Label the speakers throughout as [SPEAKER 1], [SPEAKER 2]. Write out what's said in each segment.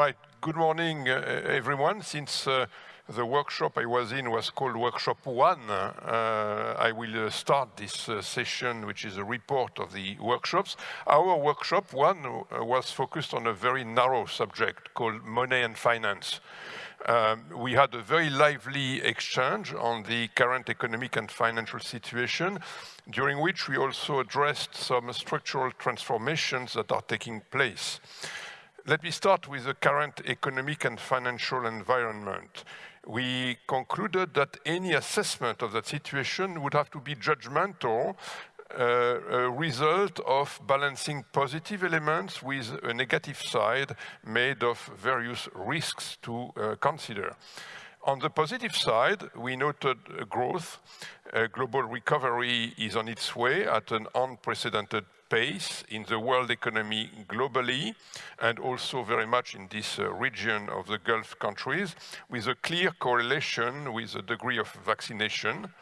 [SPEAKER 1] Right, good morning uh, everyone. Since uh, the workshop I was in was called Workshop 1, uh, I will uh, start this uh, session, which is a report of the workshops. Our workshop 1 uh, was focused on a very narrow subject called money and finance. Um, we had a very lively exchange on the current economic and financial situation, during which we also addressed some structural transformations that are taking place. Let me start with the current economic and financial environment. We concluded that any assessment of that situation would have to be judgmental, uh, a result of balancing positive elements with a negative side made of various risks to uh, consider. On the positive side, we noted growth. Global recovery is on its way at an unprecedented pace in the world economy globally and also very much in this uh, region of the Gulf countries with a clear correlation with the degree of vaccination.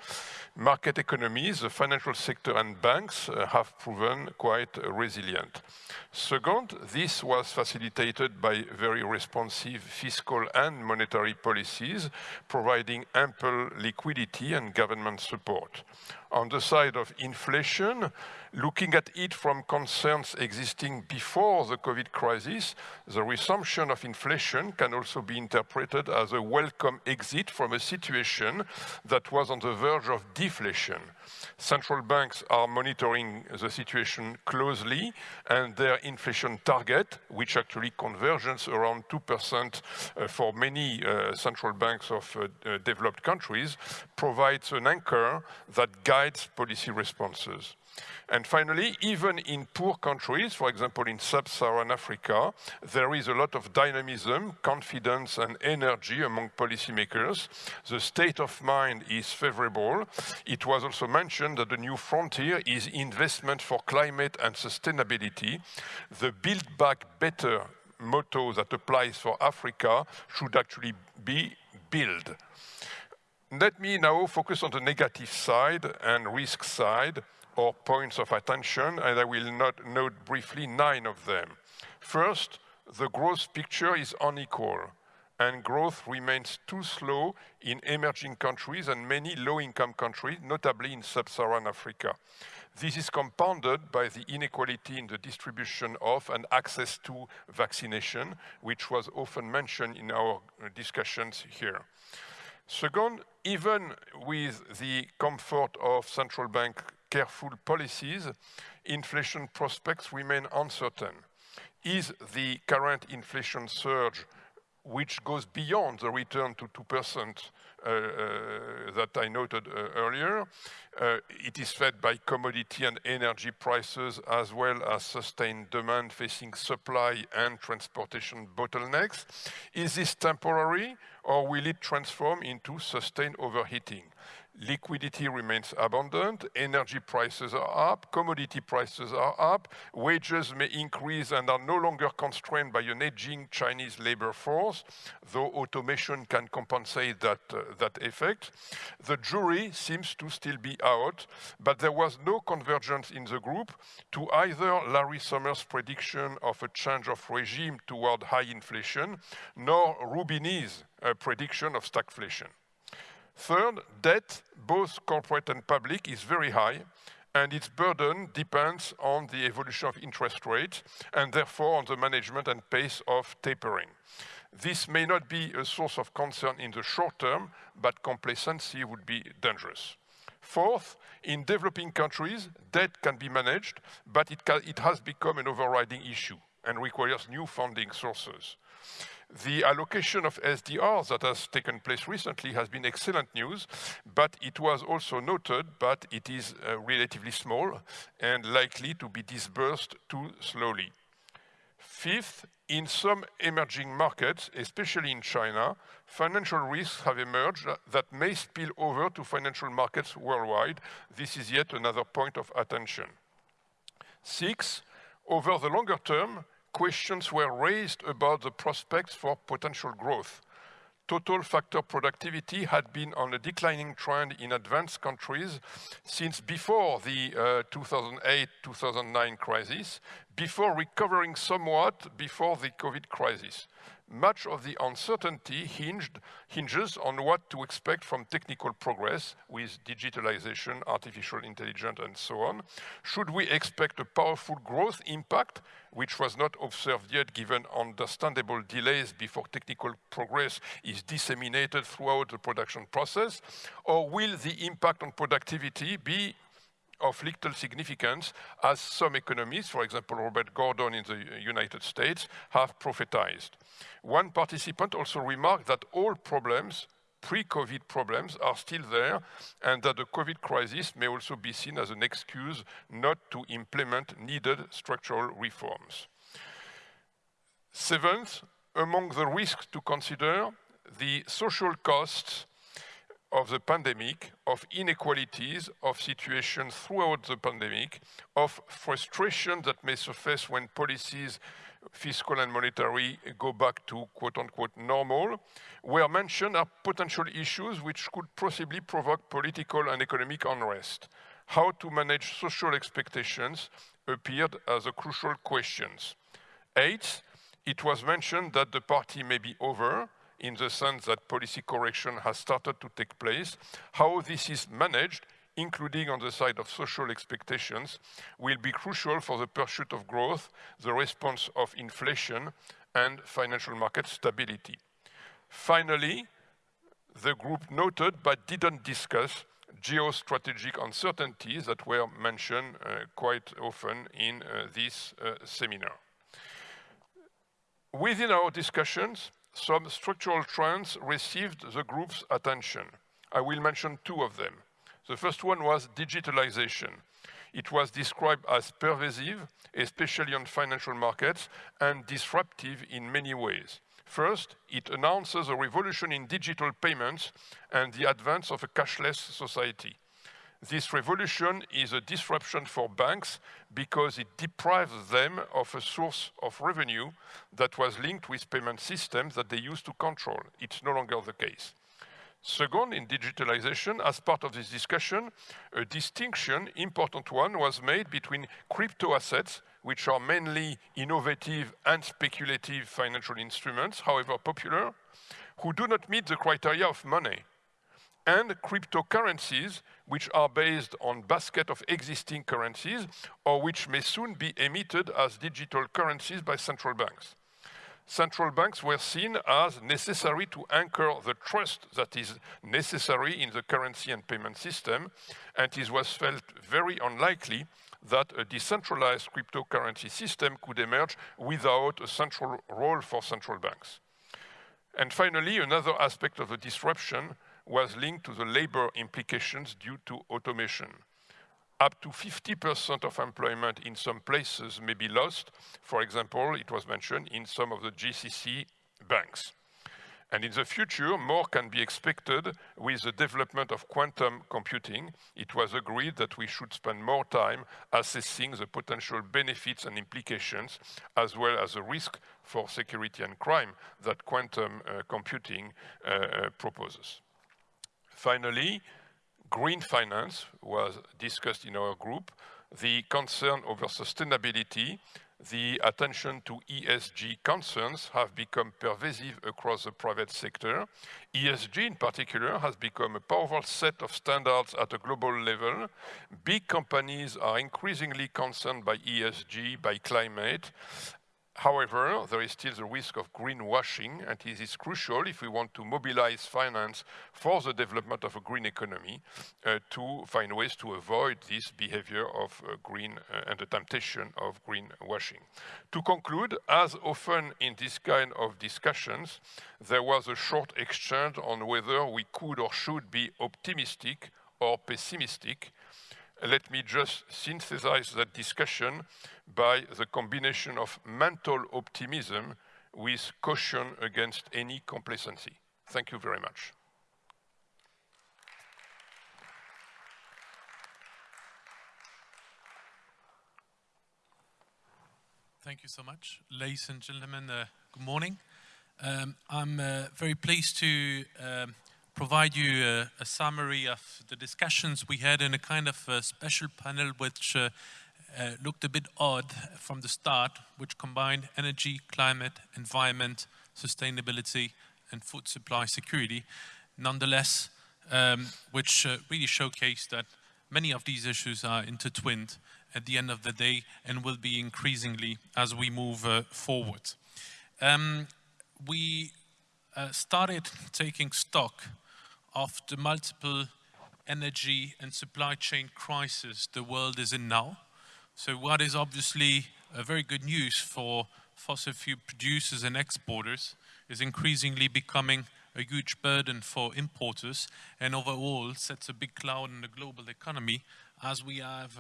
[SPEAKER 1] Market economies, the financial sector and banks uh, have proven quite resilient. Second, this was facilitated by very responsive fiscal and monetary policies, providing ample liquidity and government support. On the side of inflation, looking at it from concerns existing before the COVID crisis, the resumption of inflation can also be interpreted as a welcome exit from a situation that was on the verge of deflation. Central banks are monitoring the situation closely and their inflation target, which actually converges around 2% uh, for many uh, central banks of uh, developed countries, provides an anchor that guides policy responses. And finally, even in poor countries, for example, in sub-Saharan Africa, there is a lot of dynamism, confidence and energy among policymakers. The state of mind is favorable. It was also mentioned that the new frontier is investment for climate and sustainability. The Build Back Better motto that applies for Africa should actually be build. Let me now focus on the negative side and risk side or points of attention, and I will not note briefly nine of them. First, the growth picture is unequal, and growth remains too slow in emerging countries and many low-income countries, notably in sub-Saharan Africa. This is compounded by the inequality in the distribution of and access to vaccination, which was often mentioned in our discussions here. Second, even with the comfort of central bank careful policies, inflation prospects remain uncertain. Is the current inflation surge, which goes beyond the return to 2% uh, uh, that I noted uh, earlier. it is fed by commodity and energy prices as well as sustained demand facing supply and transportation bottlenecks. Is this temporary or will it transform into sustained overheating? Liquidity remains abundant, energy prices are up, commodity prices are up, wages may increase and are no longer constrained by an aging Chinese labor force, though automation can compensate that, uh, that effect. The jury seems to still be out, but there was no convergence in the group to either Larry Summers' prediction of a change of regime toward high inflation, nor Roubini's uh, prediction of stagflation. Third, debt, both corporate and public, is very high, and its burden depends on the evolution of interest rates, and therefore on the management and pace of tapering. This may not be a source of concern in the short term, but complacency would be dangerous. Fourth, in developing countries, debt can be managed, but it, can, it has become an overriding issue and requires new funding sources. The allocation of SDR that has taken place recently has been excellent news, but it was also noted, but it is uh, relatively small and likely to be disbursed too slowly. Fifth, in some emerging markets, especially in China, financial risks have emerged that may spill over to financial markets worldwide. This is yet another point of attention. Six, over the longer term, questions were raised about the prospects for potential growth. Total factor productivity had been on a declining trend in advanced countries since before the 2008-2009 uh, crisis, before recovering somewhat before the COVID crisis. Much of the uncertainty hinged, hinges on what to expect from technical progress with digitalization, artificial intelligence, and so on. Should we expect a powerful growth impact, which was not observed yet given understandable delays before technical progress is disseminated throughout the production process? Or will the impact on productivity be of little significance as some economists, for example, Robert Gordon in the United States, have prophetized. One participant also remarked that all problems, pre-COVID problems, are still there and that the COVID crisis may also be seen as an excuse not to implement needed structural reforms. Seventh, among the risks to consider, the social costs of the pandemic, of inequalities, of situations throughout the pandemic, of frustration that may surface when policies, fiscal and monetary, go back to quote-unquote normal, were mentioned are potential issues which could possibly provoke political and economic unrest. How to manage social expectations appeared as a crucial question. Eighth, it was mentioned that the party may be over, in the sense that policy correction has started to take place. How this is managed, including on the side of social expectations, will be crucial for the pursuit of growth, the response of inflation, and financial market stability. Finally, the group noted but didn't discuss geostrategic uncertainties that were mentioned uh, quite often in uh, this uh, seminar. Within our discussions, some structural trends received the group's attention. I will mention two of them. The first one was digitalization. It was described as pervasive, especially on financial markets, and disruptive in many ways. First, it announces a revolution in digital payments and the advance of a cashless society. This revolution is a disruption for banks because it deprives them of a source of revenue that was linked with payment systems that they used to control. It's no longer the case. Second, in digitalization, as part of this discussion, a distinction, important one, was made between crypto assets, which are mainly innovative and speculative financial instruments, however popular, who do not meet the criteria of money and cryptocurrencies, which are based on basket of existing currencies or which may soon be emitted as digital currencies by central banks. Central banks were seen as necessary to anchor the trust that is necessary in the currency and payment system, and it was felt very unlikely that a decentralized cryptocurrency system could emerge without a central role for central banks. And finally, another aspect of the disruption was linked to the labor implications due to automation. Up to 50% of employment in some places may be lost. For example, it was mentioned in some of the GCC banks. And in the future, more can be expected with the development of quantum computing. It was agreed that we should spend more time assessing the potential benefits and implications, as well as the risk for security and crime that quantum uh, computing uh, uh, proposes. Finally, green finance was discussed in our group, the concern over sustainability, the attention to ESG concerns have become pervasive across the private sector. ESG in particular has become a powerful set of standards at a global level. Big companies are increasingly concerned by ESG, by climate, However, there is still the risk of greenwashing, and it is crucial if we want to mobilize finance for the development of a green economy uh, to find ways to avoid this behavior of uh, green uh, and the temptation of greenwashing. To conclude, as often in this kind of discussions, there was a short exchange on whether we could or should be optimistic or pessimistic let me just synthesize that discussion by the combination of mental optimism with caution against any complacency. Thank you very much.
[SPEAKER 2] Thank you so much. Ladies and gentlemen, uh, good morning. Um, I'm uh, very pleased to um, provide you a, a, summary of the discussions we had in a kind of a special panel which uh, uh, looked a bit odd from the start, which combined energy, climate, environment, sustainability, and food supply security. Nonetheless, um, which uh, really showcased that many of these issues are intertwined at the end of the day and will be increasingly as we move uh, forward. Um, we uh, started taking stock of the multiple energy and supply chain crisis the world is in now. So what is obviously a very good news for fossil fuel producers and exporters is increasingly becoming a huge burden for importers and overall sets a big cloud in the global economy as we have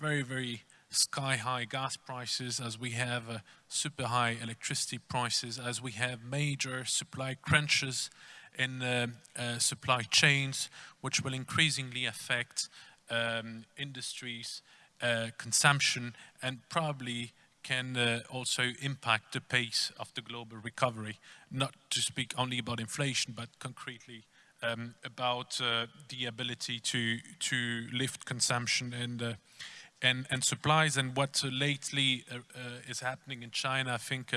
[SPEAKER 2] very, very sky high gas prices, as we have uh, super high electricity prices, as we have major supply crunches in uh, uh, supply chains, which will increasingly affect um, industries, uh, consumption, and probably can uh, also impact the pace of the global recovery, not to speak only about inflation, but concretely um, about uh, the ability to, to lift consumption and, uh, and, and supplies. And what lately is happening in China, I think,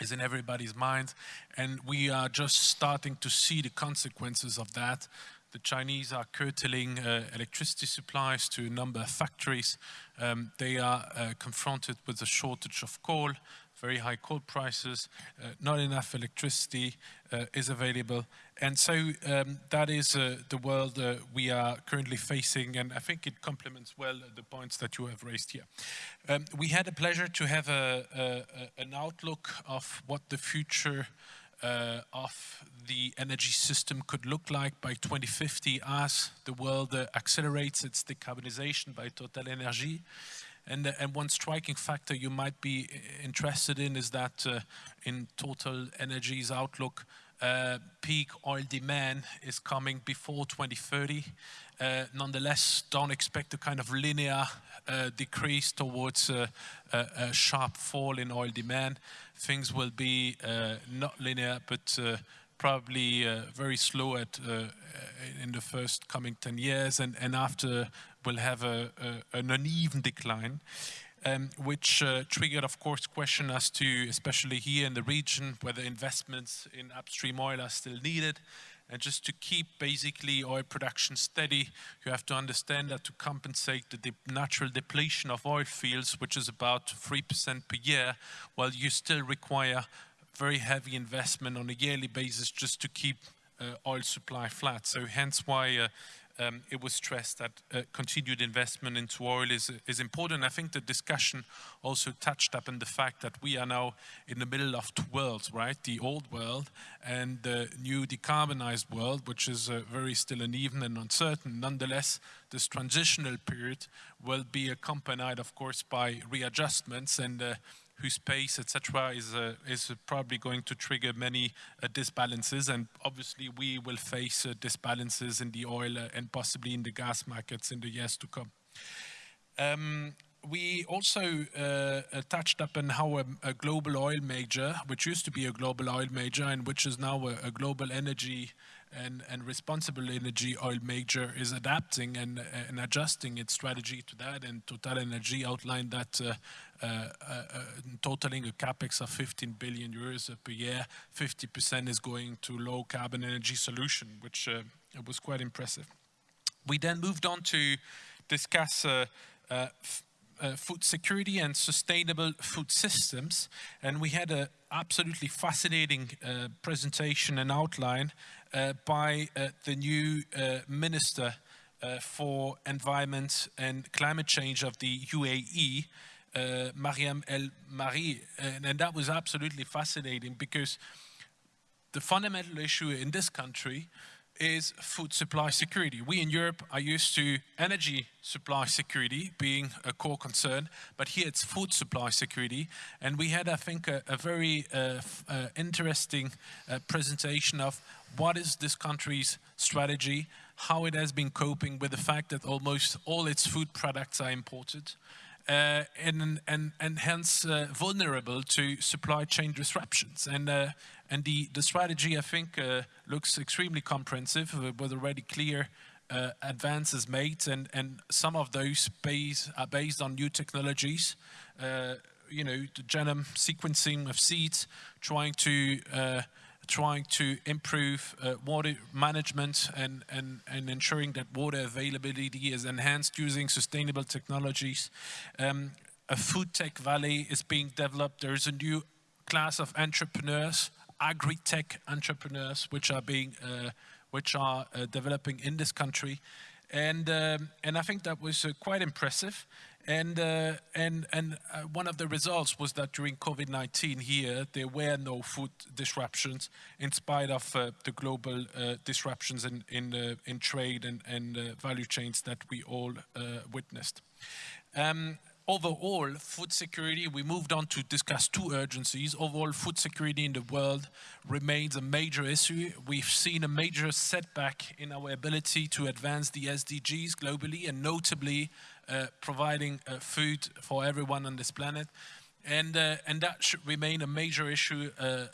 [SPEAKER 2] is in everybody's mind. And we are just starting to see the consequences of that. The Chinese are curtailing uh, electricity supplies to a number of factories. Um, they are uh, confronted with a shortage of coal very high coal prices, uh, not enough electricity uh, is available. And so um, that is uh, the world uh, we are currently facing, and I think it complements well the points that you have raised here. Um, we had a pleasure to have a, a, an outlook of what the future uh, of the energy system could look like by 2050 as the world uh, accelerates its decarbonization by Total Energy. And, uh, and one striking factor you might be uh, interested in is that uh, in Total Energy's outlook, uh, peak oil demand is coming before 2030. Uh, nonetheless, don't expect a kind of linear decrease towards a, sharp fall in oil demand. Things will be not linear, but probably uh, very slow at uh, in the first coming 10 years and, and after will have a, a, an uneven decline. Um, which uh, triggered, of course, question as to, especially here in the region, whether investments in upstream oil are still needed. And just to keep basically oil production steady, you have to understand that to compensate the de natural depletion of oil fields, which is about 3% per year, well, you still require very heavy investment on a yearly basis just to keep uh, oil supply flat. So hence why uh, um, it was stressed that uh, continued investment into oil is, is important. I think the discussion also touched up on the fact that we are now in the middle of two worlds, right? The old world and the new decarbonized world, which is uh, very still uneven and uncertain. Nonetheless, this transitional period will be accompanied, of course, by readjustments and uh, whose pace, etc., is uh, is probably going to trigger many uh, disbalances, and obviously we will face uh, disbalances in the oil uh, and possibly in the gas markets in the years to come. Um, we also uh, uh, touched up on how a, a, global oil major, which used to be a global oil major and which is now a, a global energy and, and responsible energy oil major is adapting and, and adjusting its strategy to that. And Total Energy outlined that uh, uh, uh, uh totaling a capex of 15 billion euros per year, 50% is going to low carbon energy solution, which uh, was quite impressive. We then moved on to discuss uh, food security and sustainable food systems. And we had an absolutely fascinating uh, presentation and outline uh, by uh, the new Minister for Environment and Climate Change of the UAE, Mariam El Mari. And, and that was absolutely fascinating because the fundamental issue in this country is food supply security. We in Europe are used to energy supply security being a core concern, but here it's food supply security. And we had, I think, a, a very uh, uh, interesting uh, presentation of what is this country's strategy, how it has been coping with the fact that almost all its food products are imported, uh, and, and, and hence uh, vulnerable to supply chain disruptions. And, uh, and the, the strategy, I think, uh, looks extremely comprehensive with already clear uh, advances made, and, and some of those base, are based on new technologies. Uh, you know, the genome sequencing of seeds, trying to trying to improve uh, water management and, and, and ensuring that water availability is enhanced using sustainable technologies. Um, a food tech valley is being developed. There's a new class of entrepreneurs, agri-tech entrepreneurs, which are being, uh, which are uh, developing in this country. And, um, and I think that was uh, quite impressive. And, uh, and, and uh, one of the results was that during COVID-19 here, there were no food disruptions in spite of uh, the global uh, disruptions in, in, uh, in trade and, and value chains that we all witnessed. Um, overall, food security, we moved on to discuss two urgencies. Overall, food security in the world remains a major issue. We've seen a major setback in our ability to advance the SDGs globally and notably uh, providing uh, food for everyone on this planet. And, uh, and that should remain a major issue uh, uh,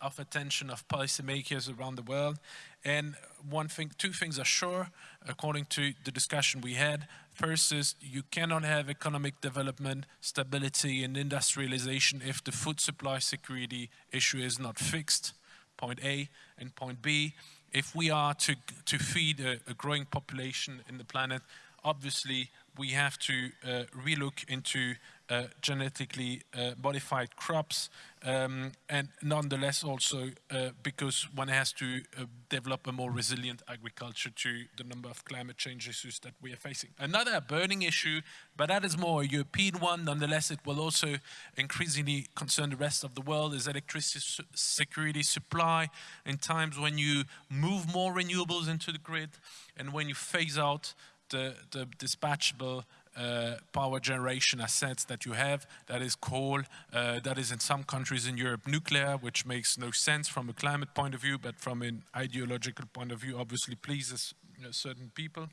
[SPEAKER 2] of attention of policymakers around the world. And one thing, two things are sure, according to the discussion we had. First you cannot have economic development, stability, and industrialization if the food supply security issue is not fixed, point A. And point B, if we are to, to feed a, a growing population in the planet, obviously we have to uh, relook into uh, genetically uh, modified crops um, and nonetheless also uh, because one has to uh, develop a more resilient agriculture to the number of climate change issues that we are facing. Another burning issue, but that is more a European one, nonetheless it will also increasingly concern the rest of the world, is electricity su security supply in times when you move more renewables into the grid and when you phase out the, the dispatchable uh, power generation assets that you have. That is coal, uh, that is in some countries in Europe nuclear, which makes no sense from a climate point of view, but from an ideological point of view, obviously pleases you know, certain people.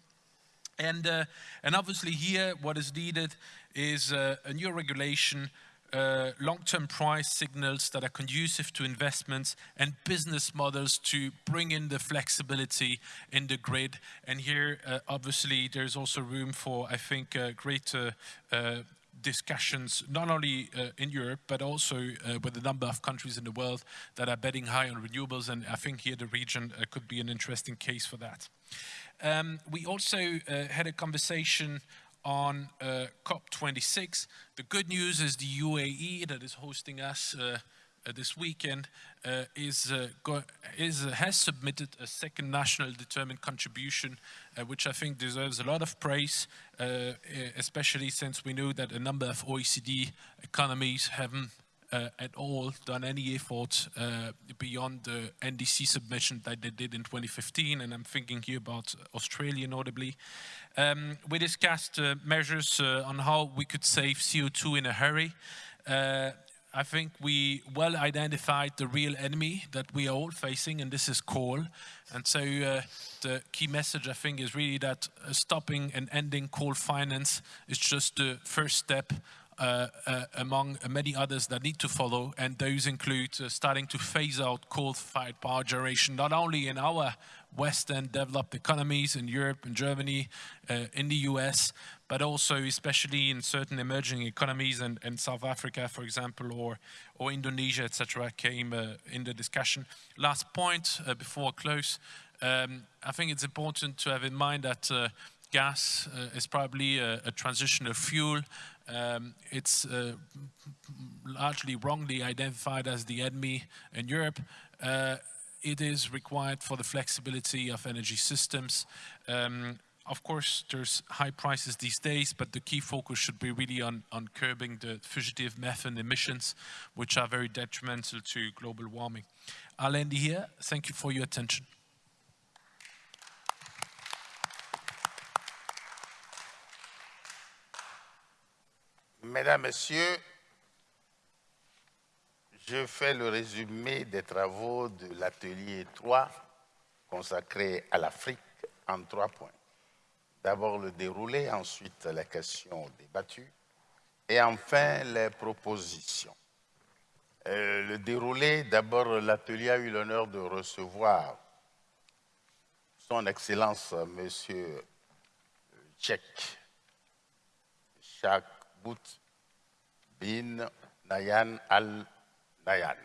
[SPEAKER 2] And, uh, and obviously here, what is needed is uh, a new regulation uh, long-term price signals that are conducive to investments and business models to bring in the flexibility in the grid. And here, uh, obviously, there's also room for, I think, uh, greater uh, discussions, not only uh, in Europe, but also with a number of countries in the world that are betting high on renewables. And I think here the region could be an interesting case for that. Um, we also had a conversation on uh, COP26. The good news is the UAE that is hosting us uh, uh, this weekend uh, is, uh, is uh, has submitted a second national determined contribution, which I think deserves a lot of praise, especially since we know that a number of OECD economies haven't at all done any effort beyond the NDC submission that they did in 2015, and I'm thinking here about Australia notably. Um, we discussed uh, measures uh, on how we could save CO2 in a hurry. Uh, I think we well identified the real enemy that we are all facing, and this is coal. And so uh, the key message, I think, is really that uh, stopping and ending coal finance is just the first step among many others that need to follow, and those include uh, starting to phase out coal-fired power generation, not only in our Western developed economies in Europe and Germany, uh, in the US, but also especially in certain emerging economies and, and South Africa, for example, or, or Indonesia, etc., came uh, in the discussion. Last point uh, before I close, um, I think it's important to have in mind that gas is probably a, a transitional fuel um, it's uh, largely wrongly identified as the enemy in Europe. Uh, it is required for the flexibility of energy systems. Um, of course, there's high prices these days, but the key focus should be really on, on curbing the fugitive methane emissions, which are very detrimental to global warming. I'll end here. Thank you for your attention.
[SPEAKER 3] Mesdames, Messieurs, je fais le résumé des travaux de l'atelier 3 consacré à l'Afrique en trois points. D'abord le déroulé, ensuite les questions débattues et enfin les propositions. Euh, le déroulé, d'abord l'atelier a eu l'honneur de recevoir son Excellence Monsieur Tchèque Bout bin Nayan al-Nayan,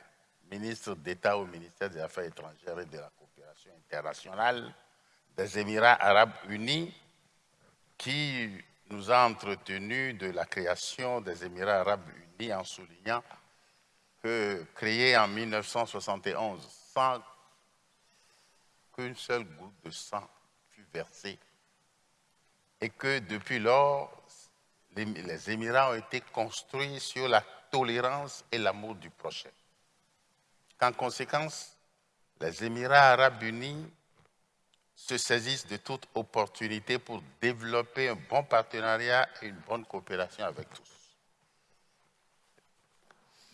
[SPEAKER 3] ministre d'État au ministère des Affaires étrangères et de la coopération internationale des Émirats arabes unis, qui nous a entretenu de la création des Émirats arabes unis en soulignant que créé en 1971 sans qu'une seule goutte de sang fût versée et que depuis lors, les, Émirats ont été construits sur la tolérance et l'amour du prochain. En conséquence, les Émirats arabes unis se saisissent de toute opportunité pour développer un bon partenariat et une bonne coopération avec tous.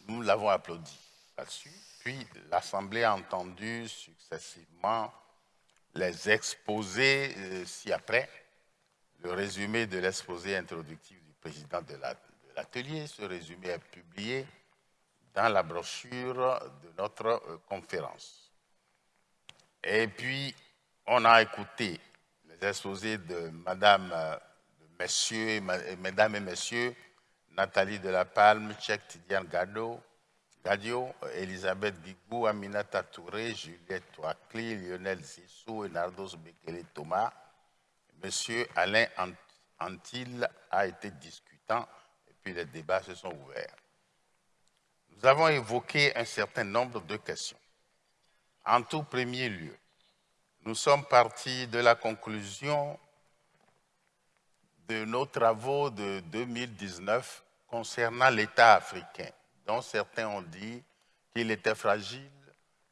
[SPEAKER 3] Nous l'avons applaudi là-dessus, puis l'Assemblée a entendu successivement les exposés euh, ci-après, le résumé de l'exposé introductif du président de l'atelier. Ce résumé est publié dans la brochure de notre euh, conférence. Et puis, on a écouté les exposés de Madame, euh, de Messieurs, Mesdames et Messieurs, Nathalie de la Palme, Tchèque Tidiane Gado, Gadio, Elisabeth Guigou, Aminata Touré, Juliette Touakli, Lionel Zissou, Nardos Bekele Thomas. Monsieur Alain Antil a été discutant et puis les débats se sont ouverts. Nous avons évoqué un certain nombre de questions. En tout premier lieu, nous sommes partis de la conclusion de nos travaux de 2019 concernant l'État africain, dont certains ont dit qu'il était fragile.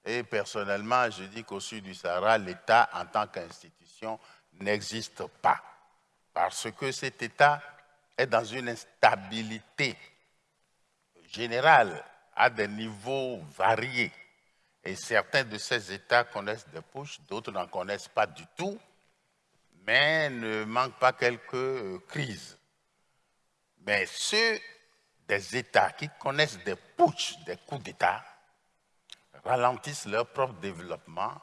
[SPEAKER 3] Et personnellement, je dis qu'au sud du Sahara, l'État en tant qu'institution n'existe pas. Parce que cet État est dans une instabilité générale à des niveaux variés. Et certains de ces États connaissent des pushs, d'autres n'en connaissent pas du tout, mais ne manquent pas quelques euh, crises. Mais ceux des États qui connaissent des putsch, des coups d'État, ralentissent leur propre développement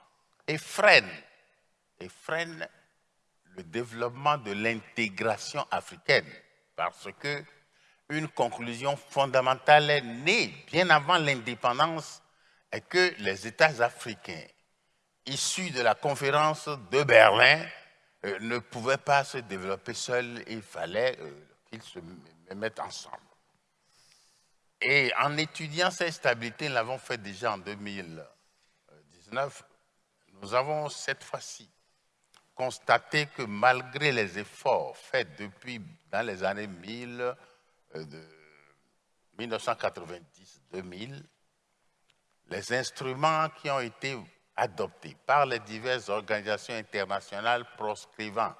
[SPEAKER 3] et freinent, et freinent le développement de l'intégration africaine. Parce que une conclusion fondamentale est née bien avant l'indépendance et que les États africains, issus de la conférence de Berlin, euh, ne pouvaient pas se développer seuls, il fallait euh, qu'ils se mettent ensemble. Et en étudiant cette stabilité, nous l'avons fait déjà en 2019, nous avons cette fois-ci constaté que malgré les efforts faits depuis dans les années 1000, 1990-2000, euh, les instruments qui ont été adoptés par les diverses organisations internationales proscrivant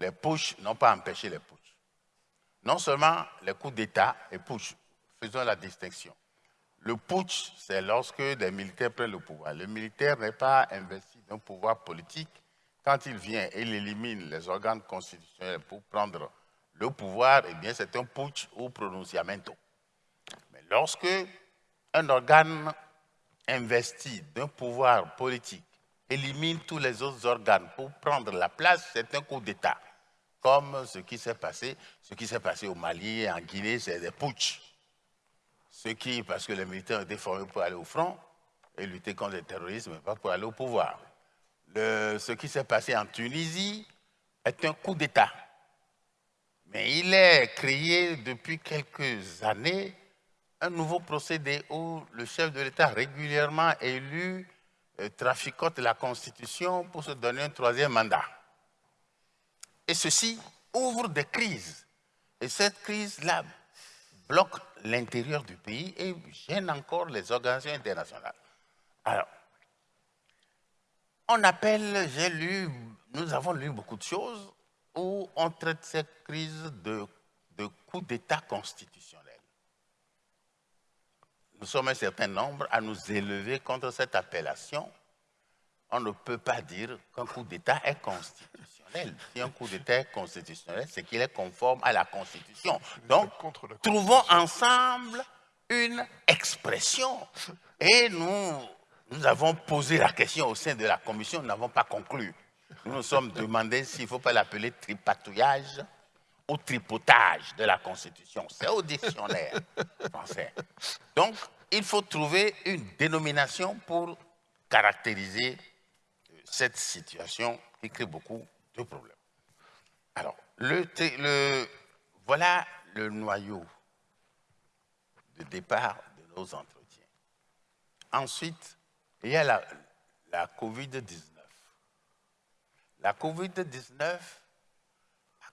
[SPEAKER 3] les pushs n'ont pas empêché les pushs. Non seulement les coups d'État et pushs, faisons la distinction. Le putsch, c'est lorsque des militaires prennent le pouvoir. Le militaire n'est pas investi d'un pouvoir politique. Quand il vient et il élimine les organes constitutionnels pour prendre le pouvoir, eh bien, c'est un putsch ou pronunciamento. Mais lorsque un organe investi d'un pouvoir politique élimine tous les autres organes pour prendre la place, c'est un coup d'État. Comme ce qui s'est passé, au Mali et en Guinée, c'est des putsch. Ce qui, parce que les militaires ont été formés pour aller au front et lutter contre le terrorisme, pas pour aller au pouvoir. Ce qui s'est passé en Tunisie est un coup d'État. Mais il est créé depuis quelques années un nouveau procédé où le chef de l'État régulièrement élu euh, traficote la Constitution pour se donner un troisième mandat. Et ceci ouvre des crises. Et cette crise-là bloque l'intérieur du pays et gêne encore les organisations internationales. Alors, on appelle, j'ai lu, nous avons lu beaucoup de choses où on traite cette crise de, de coup d'État constitutionnel. Nous sommes un certain nombre à nous élever contre cette appellation. On ne peut pas dire qu'un coup d'État est constitutionnel. Si un coup d'État est constitutionnel, c'est qu'il est conforme à la Constitution. Donc, trouvons ensemble une expression. Et nous, nous avons posé la question au sein de la commission, nous n'avons pas conclu. Nous nous sommes demandé s'il ne faut pas l'appeler tripatouillage au tripotage de la Constitution. C'est au dictionnaire français. Donc, il faut trouver une dénomination pour caractériser cette situation qui crée beaucoup de problèmes. Alors, voilà le noyau de départ de nos entretiens. Ensuite, il y a la, la COVID-19. La COVID-19 a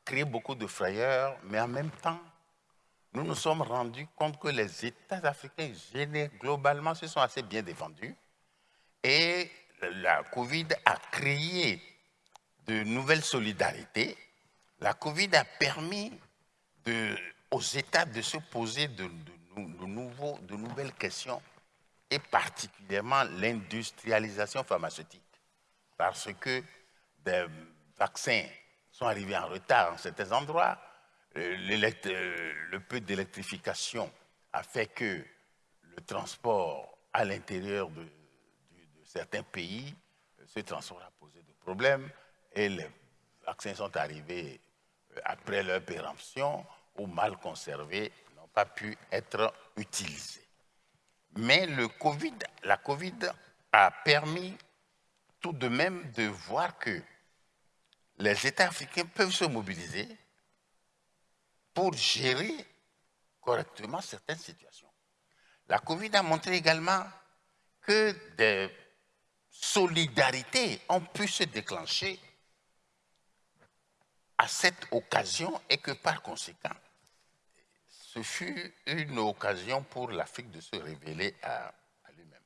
[SPEAKER 3] créé beaucoup de frayeurs, mais en même temps, nous nous sommes rendus compte que les États africains, globalement, se sont assez bien défendus. Et la COVID a créé de nouvelles solidarités. La COVID a permis aux États de se poser de nouvelles questions, et particulièrement l'industrialisation pharmaceutique. Parce que des vaccins sont arrivés en retard en certains endroits, euh, euh, le peu d'électrification a fait que le transport à l'intérieur de, certains pays, euh, ce transport a posé des problèmes et les vaccins sont arrivés après leur péremption ou mal conservés, n'ont pas pu être utilisés. Mais le COVID, la COVID a permis tout de même de voir que les États africains peuvent se mobiliser pour gérer correctement certaines situations. La COVID a montré également que des solidarités ont pu se déclencher à cette occasion et que par conséquent, ce fut une occasion pour l'Afrique de se révéler à, lui-même.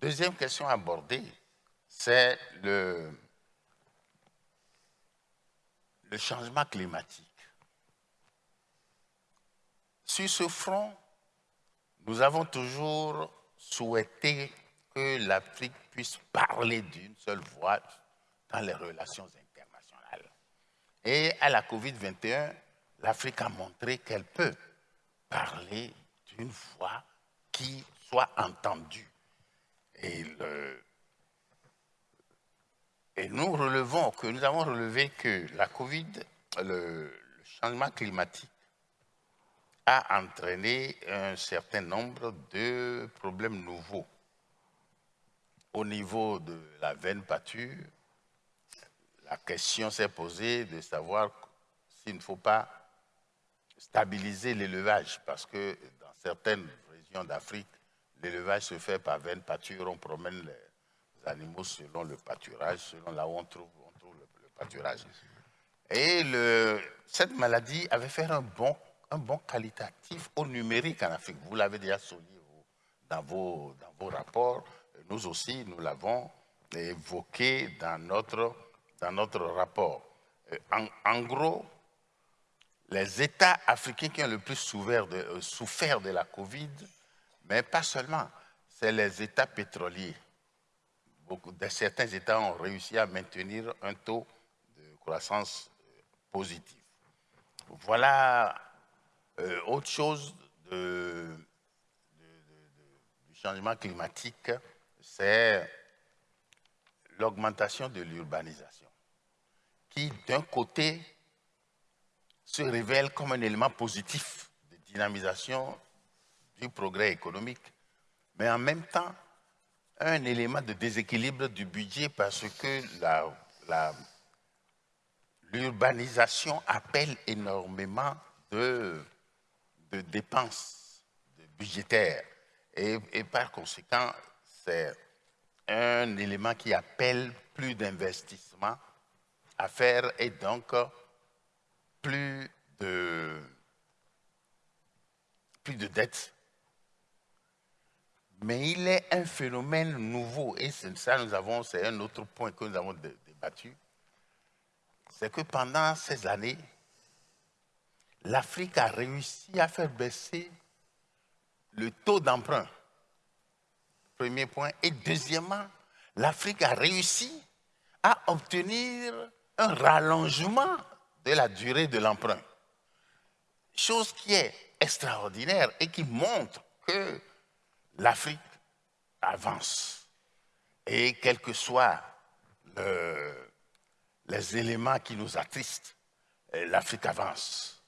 [SPEAKER 3] Deuxième question abordée, c'est le changement climatique. Sur ce front, nous avons toujours souhaité que l'Afrique puisse parler d'une seule voix dans les relations internationales. Et à la COVID-21, l'Afrique a montré qu'elle peut parler d'une voix qui soit entendue. Et, nous relevons que nous avons relevé que la COVID, le changement climatique a entraîné un certain nombre de problèmes nouveaux. Au niveau de la veine pâture, la question s'est posée de savoir s'il ne faut pas stabiliser l'élevage, parce que dans certaines régions d'Afrique, l'élevage se fait par veine pâture, on promène les animaux selon le pâturage, selon là où on trouve, le, pâturage. Et cette maladie avait fait un bon un bon qualitatif au numérique en Afrique. Vous l'avez déjà souligné dans vos, dans vos rapports. Nous aussi, nous l'avons évoqué dans notre, dans notre rapport. Euh, en, gros, les États africains qui ont le plus souffert de, euh, souffert de la Covid, mais pas seulement, c'est les États pétroliers. Beaucoup, de, certains États ont réussi à maintenir un taux de croissance euh, positif. Voilà euh, autre chose du changement climatique, c'est l'augmentation de l'urbanisation, qui d'un côté se révèle comme un élément positif de dynamisation du progrès économique, mais en même temps un élément de déséquilibre du budget parce que l'urbanisation appelle énormément de dépenses budgétaires. Et, par conséquent, c'est un élément qui appelle plus d'investissement à faire et donc plus de, plus de dettes. Mais il est un phénomène nouveau, et ça, nous avons, c'est un autre point que nous avons débattu, c'est que pendant ces années, l'Afrique a réussi à faire baisser le taux d'emprunt. Premier point. Et deuxièmement, l'Afrique a réussi à obtenir un rallongement de la durée de l'emprunt. Chose qui est extraordinaire et qui montre que l'Afrique avance. Et quels que soient les éléments qui nous attristent, l'Afrique avance.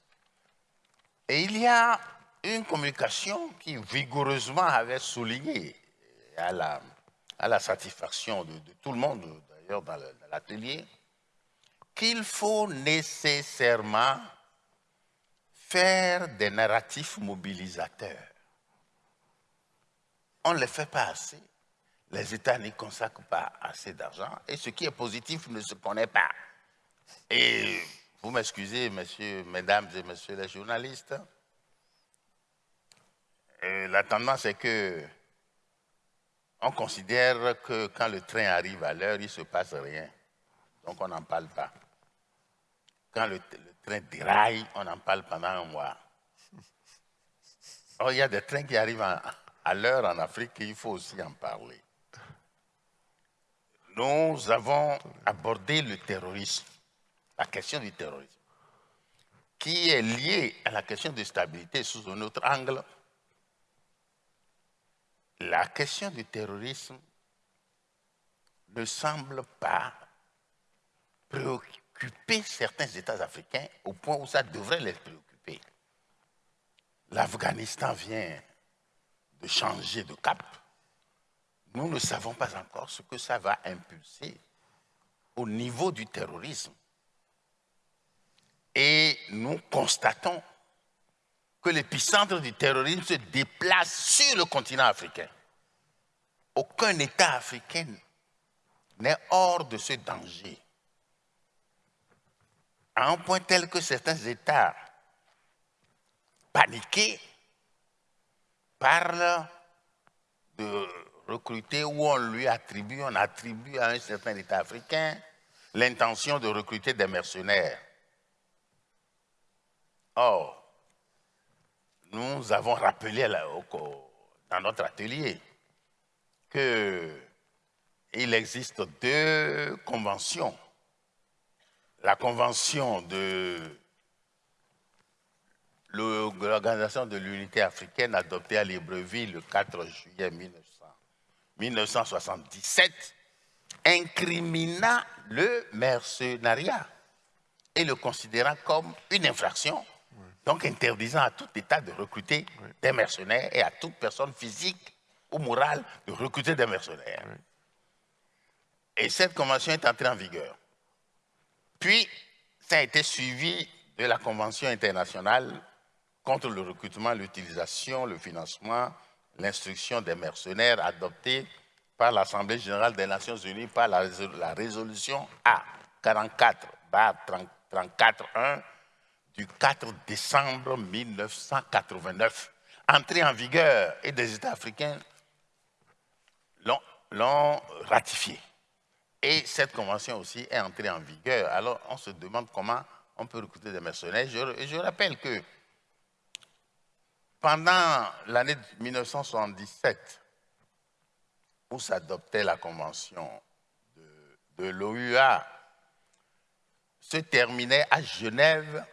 [SPEAKER 3] Et il y a une communication qui vigoureusement avait souligné la, à la satisfaction de, tout le monde, d'ailleurs dans l'atelier, qu'il faut nécessairement faire des narratifs mobilisateurs. On ne les fait pas assez. Les États n'y consacrent pas assez d'argent et ce qui est positif ne se connaît pas. Et vous m'excusez, messieurs, mesdames et messieurs les journalistes, la tendance est que on considère que quand le train arrive à l'heure, il ne se passe rien. Donc on n'en parle pas. Quand le, train déraille, on en parle pendant un mois. Or, il y a des trains qui arrivent à l'heure en Afrique et il faut aussi en parler. Nous avons abordé le terrorisme, la question du terrorisme, qui est liée à la question de stabilité sous un autre angle la question du terrorisme ne semble pas préoccuper certains États africains au point où ça devrait les préoccuper. L'Afghanistan vient de changer de cap. Nous ne savons pas encore ce que ça va impulser au niveau du terrorisme. Et nous constatons que l'épicentre du terrorisme se déplace sur le continent africain. Aucun État africain n'est hors de ce danger. À un point tel que certains États paniqués parlent de recruter ou on lui attribue, on attribue à un certain État africain l'intention de recruter des mercenaires. Or, nous avons rappelé dans notre atelier qu'il existe deux conventions. La convention de l'Organisation de l'Unité africaine adoptée à Libreville le 4 juillet 1977 incrimina le mercenariat et le considérant comme une infraction donc interdisant à tout État de recruter des mercenaires et à toute personne physique ou morale de recruter des mercenaires. Et cette convention est entrée en vigueur. Puis, ça a été suivi de la Convention internationale contre le recrutement, l'utilisation, le financement, l'instruction des mercenaires adoptée par l'Assemblée générale des Nations unies par la, résolution A 44 34.1 du 4 décembre 1989, entrée en vigueur et des États africains l'ont ratifiée. Et cette convention aussi est entrée en vigueur. Alors on se demande comment on peut recruter des mercenaires. Je, rappelle que pendant l'année 1977, où s'adoptait la convention de, de l'OUA, se terminait à Genève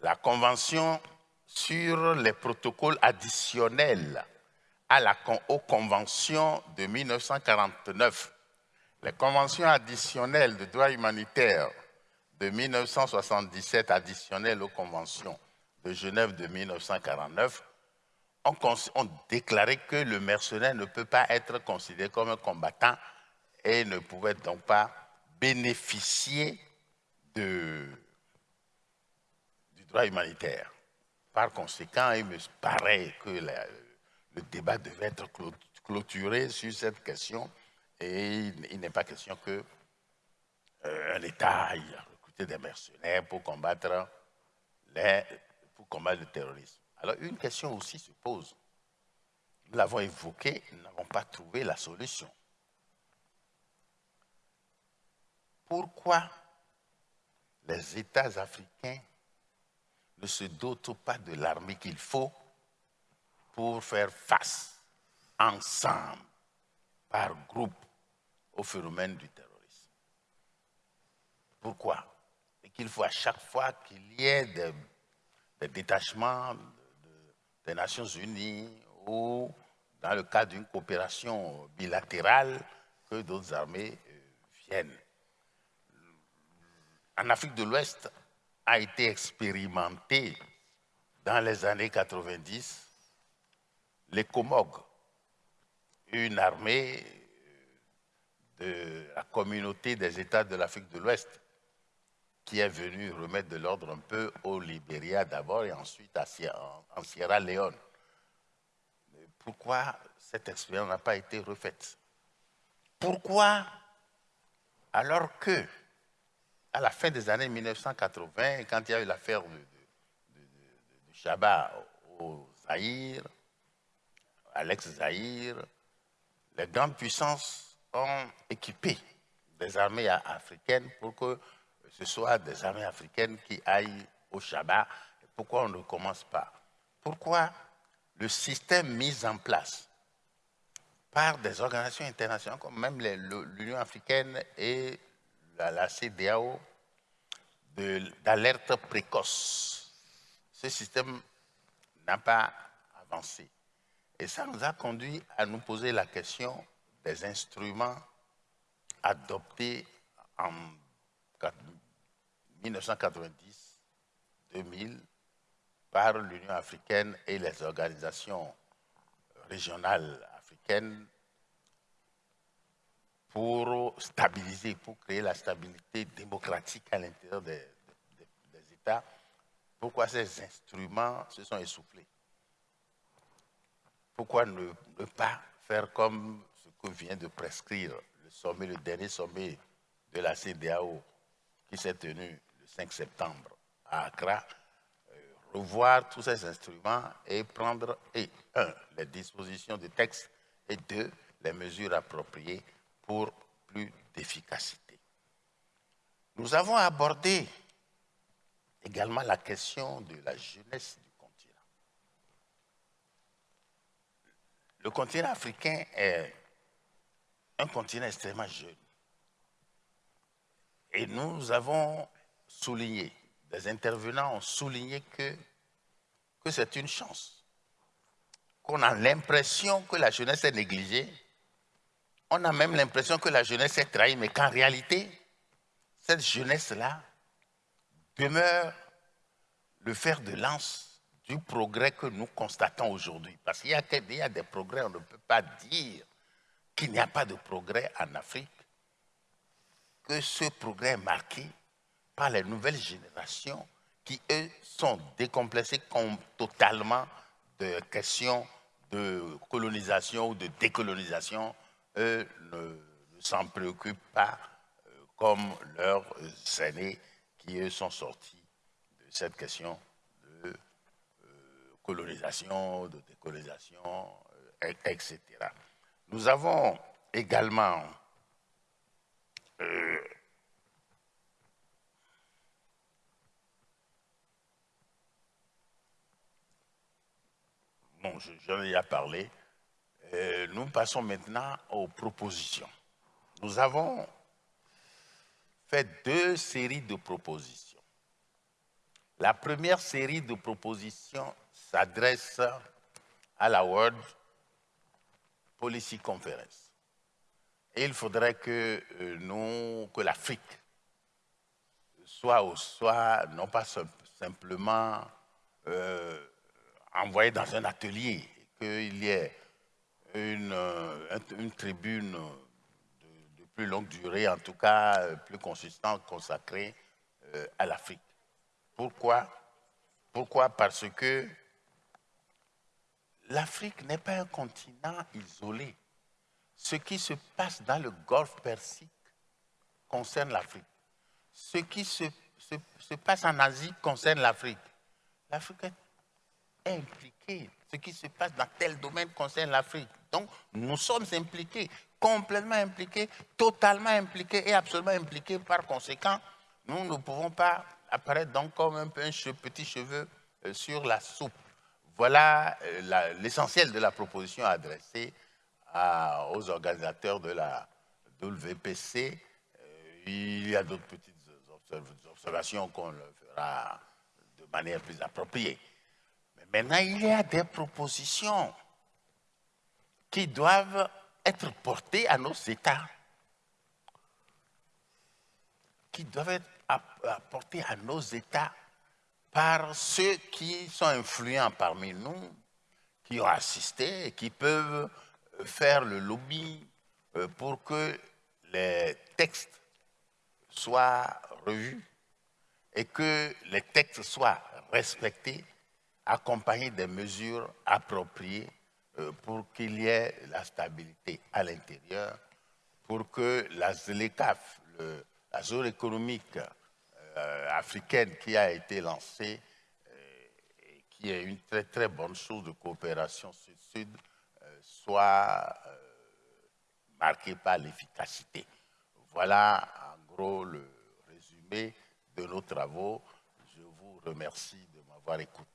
[SPEAKER 3] la Convention sur les protocoles additionnels à la, aux conventions de 1949. Les conventions additionnelles de droit humanitaire de 1977 additionnelles aux conventions de Genève de 1949 ont, ont, déclaré que le mercenaire ne peut pas être considéré comme un combattant et ne pouvait donc pas bénéficier de, humanitaire. Par conséquent, il me paraît que le débat devait être clôturé sur cette question et il, n'est pas question que euh, un État aille recruter des mercenaires pour combattre, les, pour combattre le terrorisme. Alors une question aussi se pose. Nous l'avons évoqué, nous n'avons pas trouvé la solution. Pourquoi les États africains ne se dotent pas de l'armée qu'il faut pour faire face ensemble, par groupe, au phénomène du terrorisme. Pourquoi? Et qu'il faut à chaque fois qu'il y ait des, détachements des Nations Unies ou dans le cadre d'une coopération bilatérale, que d'autres armées euh, viennent. En Afrique de l'Ouest, a été expérimenté dans les années 90, les Comog, une armée de la communauté des États de l'Afrique de l'Ouest, qui est venue remettre de l'ordre un peu au Libéria d'abord et ensuite en Sierra Leone. Pourquoi cette expérience n'a pas été refaite? Pourquoi, alors que, à la fin des années 1980, quand il y a eu l'affaire de, Chabat au Zaïre, à l'ex-Zaïre, les grandes puissances ont équipé des armées africaines pour que ce soit des armées africaines qui aillent au Chabat. Pourquoi on ne commence pas? Pourquoi le système mis en place par des organisations internationales comme même l'Union africaine et la, CDAO d'alerte précoce. Ce système n'a pas avancé. Et ça nous a conduit à nous poser la question des instruments adoptés en 1990-2000 par l'Union africaine et les organisations régionales africaines pour stabiliser, pour créer la stabilité démocratique à l'intérieur des, États. Pourquoi ces instruments se sont essoufflés? Pourquoi ne, pas faire comme vient de prescrire le sommet, le dernier sommet de la CDAO qui s'est tenu le 5 septembre à Accra revoir tous ces instruments et prendre, et, un, les dispositions du texte, et deux, les mesures appropriées pour plus d'efficacité. Nous avons abordé également la question de la jeunesse du continent. Le continent africain est un continent extrêmement jeune. Et nous avons souligné les intervenants ont souligné que, que c'est une chance, qu'on a l'impression que la jeunesse est négligée, on a même l'impression que la jeunesse est trahie, mais qu'en réalité, cette jeunesse-là demeure le fer de lance du progrès que nous constatons aujourd'hui. Parce qu'il y, y, a des progrès, on ne peut pas dire qu'il n'y a pas de progrès en Afrique, que ce progrès est marqué par les nouvelles générations qui, eux, sont décomplexés totalement de questions de colonisation ou de décolonisation. Eux ne, s'en préoccupent pas euh, comme leurs aînés qui, eux, sont sortis de cette question de euh, colonisation, de décolonisation, euh, etc. Nous avons également bon, j'en ai parlé. Euh, nous passons maintenant aux propositions. Nous avons fait deux séries de propositions. La première série de propositions s'adresse à la World Policy Conference. Et il faudrait que euh, nous, que l'Afrique soit, soit non pas simplement euh, envoyé dans un atelier, qu'il y ait une, euh, une tribune de, plus longue durée, en tout cas euh, plus consistante, consacrée à l'Afrique. Pourquoi? Pourquoi? Parce que l'Afrique n'est pas un continent isolé. Ce qui se passe dans le golfe Persique concerne l'Afrique. Ce qui se, se, se passe en Asie concerne l'Afrique. L'Afrique est impliqués. Ce qui se passe dans tel domaine concerne l'Afrique. Donc, nous sommes impliqués, complètement impliqués, totalement impliqués et absolument impliqués. Par conséquent, nous ne pouvons pas apparaître donc comme un, petit cheveu euh, sur la soupe. Voilà euh, l'essentiel de la proposition adressée aux organisateurs de la WPC. Euh, il y a d'autres petites observations qu'on fera de manière plus appropriée. Maintenant, il y a des propositions qui doivent être portées à nos États, qui doivent être apportées à nos États par ceux qui sont influents parmi nous, qui ont assisté et qui peuvent faire le lobby euh, pour que les textes soient revus et que les textes soient respectés, accompagnés des mesures appropriées euh, pour qu'il y ait la stabilité à l'intérieur, pour que la ZLECAF, la zone économique africaine qui a été lancée, qui est une très très bonne chose de coopération sud-sud, soit marquée par l'efficacité. Voilà en gros le résumé de nos travaux. Je vous remercie de m'avoir écouté.